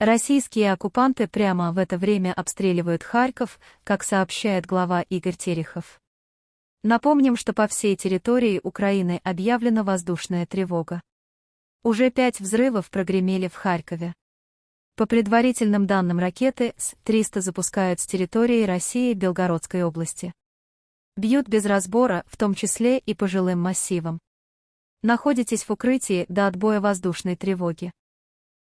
Российские оккупанты прямо в это время обстреливают Харьков, как сообщает глава Игорь Терехов. Напомним, что по всей территории Украины объявлена воздушная тревога. Уже пять взрывов прогремели в Харькове. По предварительным данным ракеты С-300 запускают с территории России Белгородской области. Бьют без разбора, в том числе и по жилым массивам. Находитесь в укрытии до отбоя воздушной тревоги.